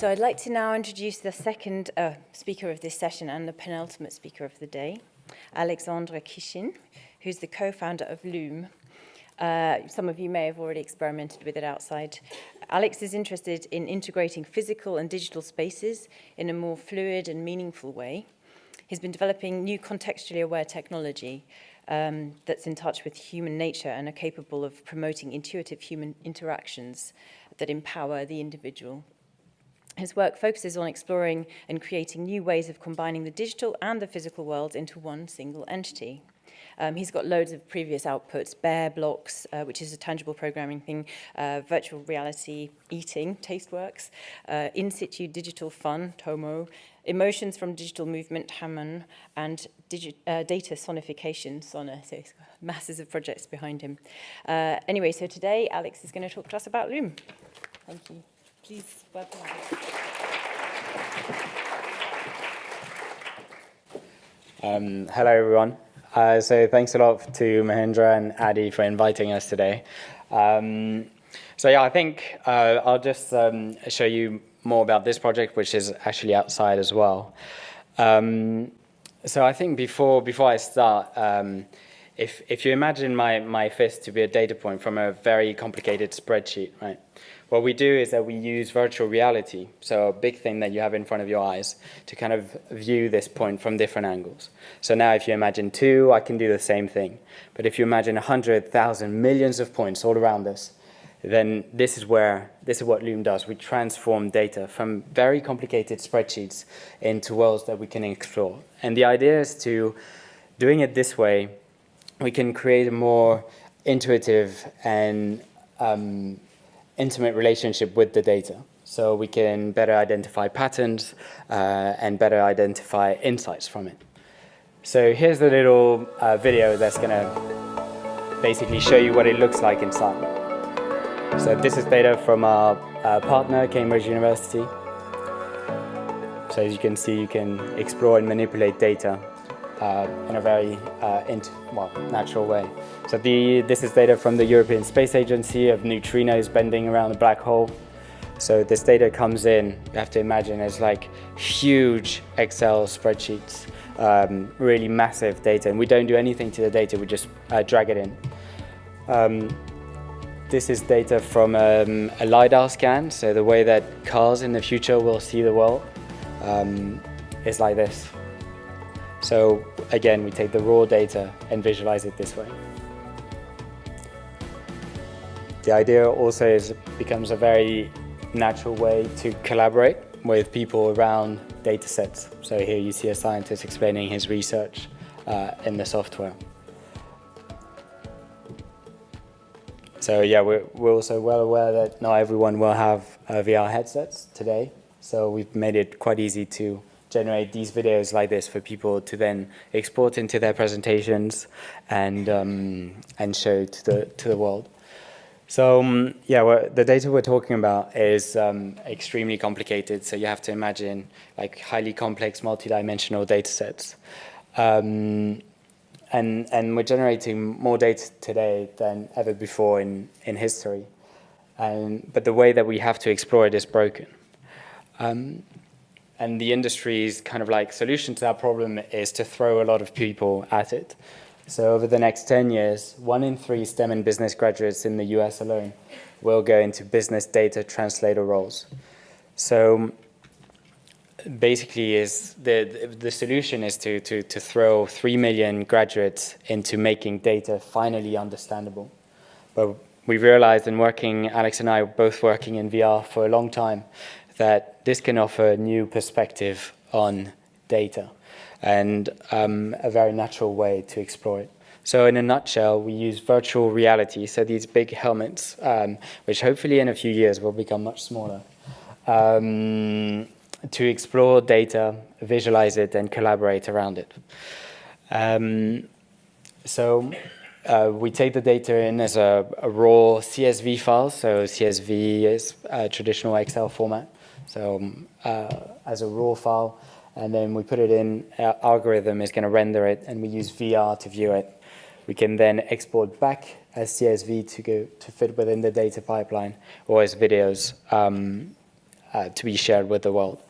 So I'd like to now introduce the second uh, speaker of this session and the penultimate speaker of the day, Alexandre Kishin, who's the co-founder of Loom. Uh, some of you may have already experimented with it outside. Alex is interested in integrating physical and digital spaces in a more fluid and meaningful way. He's been developing new contextually aware technology um, that's in touch with human nature and are capable of promoting intuitive human interactions that empower the individual. His work focuses on exploring and creating new ways of combining the digital and the physical worlds into one single entity. Um, he's got loads of previous outputs, Bear Blocks, uh, which is a tangible programming thing, uh, virtual reality, eating, Tasteworks, uh, in situ digital fun, Tomo, emotions from digital movement, Hammond, and uh, data sonification, Sona. So masses of projects behind him. Uh, anyway, so today Alex is going to talk to us about Loom. Thank you. Please welcome. Um, hello, everyone. Uh, so thanks a lot to Mahendra and Adi for inviting us today. Um, so yeah, I think uh, I'll just um, show you more about this project, which is actually outside as well. Um, so I think before before I start, um, if if you imagine my my fist to be a data point from a very complicated spreadsheet, right? What we do is that we use virtual reality, so a big thing that you have in front of your eyes, to kind of view this point from different angles. So now if you imagine two, I can do the same thing. But if you imagine 100,000 millions of points all around us, then this is where, this is what Loom does. We transform data from very complicated spreadsheets into worlds that we can explore. And the idea is to, doing it this way, we can create a more intuitive and um, intimate relationship with the data. So we can better identify patterns uh, and better identify insights from it. So here's the little uh, video that's going to basically show you what it looks like inside. So this is data from our uh, partner, Cambridge University. So as you can see, you can explore and manipulate data uh, in a very uh, well, natural way. So the, this is data from the European Space Agency of neutrinos bending around a black hole. So this data comes in, you have to imagine, it's like huge Excel spreadsheets, um, really massive data. And we don't do anything to the data, we just uh, drag it in. Um, this is data from um, a LiDAR scan, so the way that cars in the future will see the world um, is like this. So again, we take the raw data and visualize it this way. The idea also is becomes a very natural way to collaborate with people around data sets. So here you see a scientist explaining his research uh, in the software. So yeah, we're, we're also well aware that not everyone will have uh, VR headsets today. So we've made it quite easy to generate these videos like this for people to then export into their presentations and um, and show to the to the world. So um, yeah, the data we're talking about is um, extremely complicated. So you have to imagine like highly complex, multi-dimensional data sets. Um, and, and we're generating more data today than ever before in, in history. And, but the way that we have to explore it is broken. Um, and the industry's kind of like solution to that problem is to throw a lot of people at it. So over the next 10 years, one in three STEM and business graduates in the US alone will go into business data translator roles. So basically is the, the solution is to, to, to throw 3 million graduates into making data finally understandable. But we realized in working, Alex and I were both working in VR for a long time, that this can offer a new perspective on data and um, a very natural way to explore it. So in a nutshell, we use virtual reality, so these big helmets, um, which hopefully in a few years will become much smaller, um, to explore data, visualize it, and collaborate around it. Um, so uh, we take the data in as a, a, raw CSV file, so CSV is a traditional Excel format. So um, uh, as a raw file, and then we put it in, our algorithm is going to render it, and we use VR to view it. We can then export back as CSV to go to fit within the data pipeline, or as videos um, uh, to be shared with the world.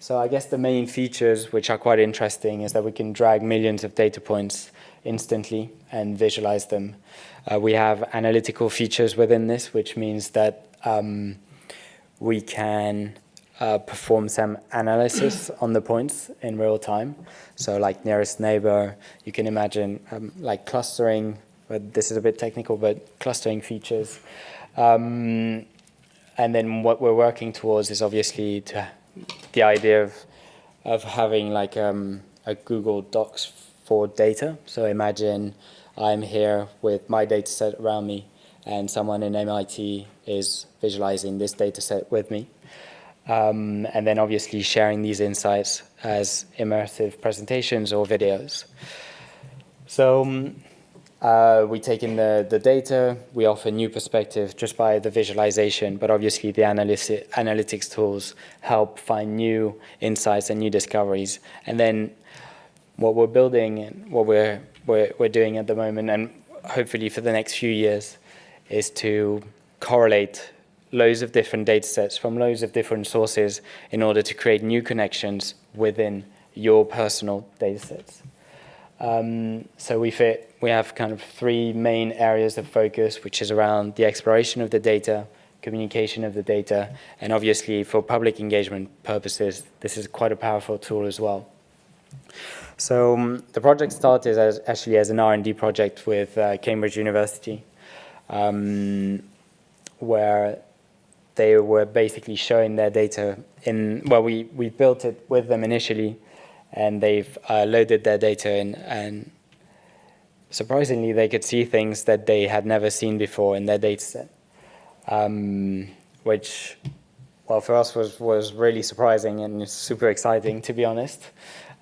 So I guess the main features which are quite interesting is that we can drag millions of data points instantly and visualize them. Uh, we have analytical features within this, which means that um, we can uh, perform some analysis on the points in real time. So like nearest neighbor, you can imagine um, like clustering, but this is a bit technical, but clustering features. Um, and then what we're working towards is obviously to the idea of, of having like um, a Google Docs for data. So imagine I'm here with my data set around me and someone in MIT is visualizing this data set with me. Um, and then obviously sharing these insights as immersive presentations or videos. So um, uh, we take in the, the data, we offer new perspective just by the visualization, but obviously the analytics tools help find new insights and new discoveries. And then what we're building and what we're, we're, we're doing at the moment, and hopefully for the next few years, is to correlate loads of different data sets from loads of different sources in order to create new connections within your personal data sets. Um, so we fit, we have kind of three main areas of focus, which is around the exploration of the data, communication of the data, and obviously for public engagement purposes, this is quite a powerful tool as well. So um, the project started as actually as an R&D project with uh, Cambridge University, um, where they were basically showing their data in, well, we, we built it with them initially, and they've uh, loaded their data in and surprisingly they could see things that they had never seen before in their data set um, which well for us was was really surprising and super exciting to be honest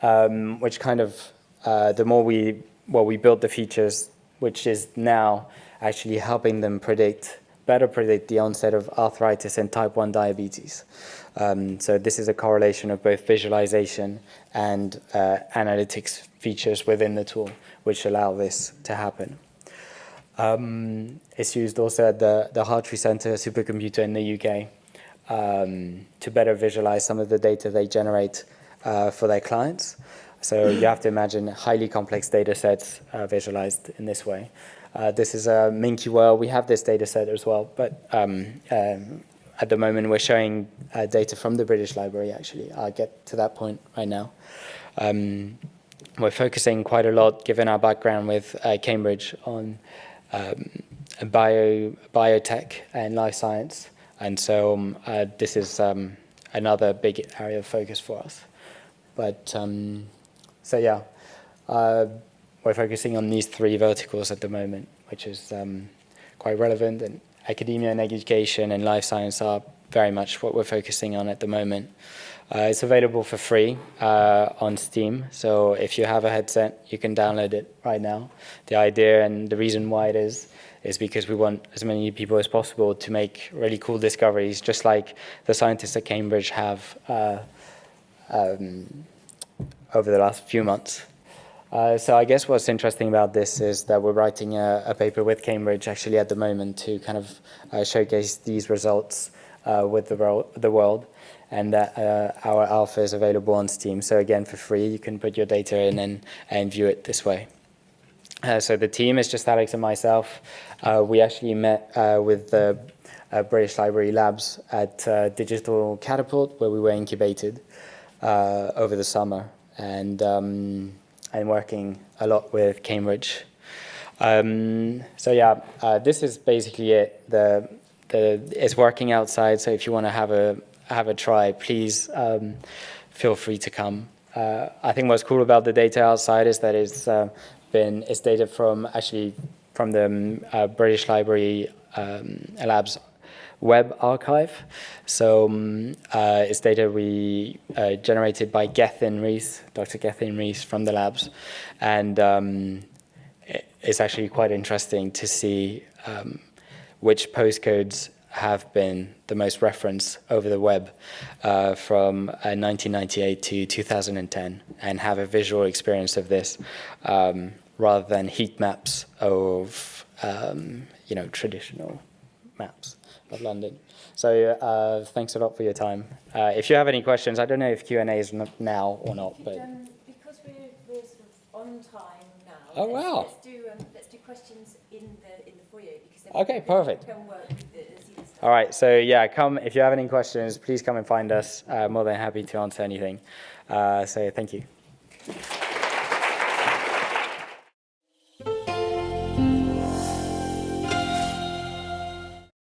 um, which kind of uh, the more we well we built the features which is now actually helping them predict better predict the onset of arthritis and type 1 diabetes um, so this is a correlation of both visualization and uh, analytics features within the tool, which allow this to happen. Um, it's used also at the, the Hartree Center supercomputer in the UK um, to better visualize some of the data they generate uh, for their clients. So you have to imagine highly complex data sets uh, visualized in this way. Uh, this is a Minky World. We have this data set as well, but um, um at the moment we're showing uh, data from the British Library actually. I'll get to that point right now. Um, we're focusing quite a lot, given our background with uh, Cambridge, on um, bio, biotech and life science. And so um, uh, this is um, another big area of focus for us. But so yeah, uh, we're focusing on these three verticals at the moment, which is um, quite relevant and academia and education and life science are very much what we're focusing on at the moment. Uh, it's available for free uh, on Steam, so if you have a headset, you can download it right now. The idea and the reason why it is, is because we want as many people as possible to make really cool discoveries, just like the scientists at Cambridge have uh, um, over the last few months. Uh, so I guess what's interesting about this is that we're writing a, a paper with Cambridge actually at the moment to kind of uh, showcase these results uh, with the, the world and that uh, our alpha is available on Steam. So again, for free, you can put your data in and, and view it this way. Uh, so the team is just Alex and myself. Uh, we actually met with the British Library Labs at Digital Catapult, where we were incubated over the summer. And um, and working a lot with Cambridge. Um, so yeah, uh, this is basically it. The, the, it's working outside, so if you want to have a, have a try, please um, feel free to come. Uh, I think what's cool about the data outside is that it's uh, been, it's data from actually from the um, uh, British Library um, Labs web archive. So um, uh, it's data we uh, generated by Gethin Rees, Dr. Gethin Rees from the labs. And um, it's actually quite interesting to see um, which postcodes have been the most referenced over the web uh, from 1998 uh, to 2010 and have a visual experience of this um, rather than heat maps of um, you know traditional maps of London. So uh, thanks a lot for your time. Uh, if you have any questions, I don't know if Q and A is n- now or not, but um, because we're, we're sort of on time now. Oh, let's, wow. Let's do um, let's do questions in the in the foyer because Okay, perfect. Work with the, the all right. So yeah, come if you have any questions, please come and find us. Uh, more than happy to answer anything. Uh, so thank you.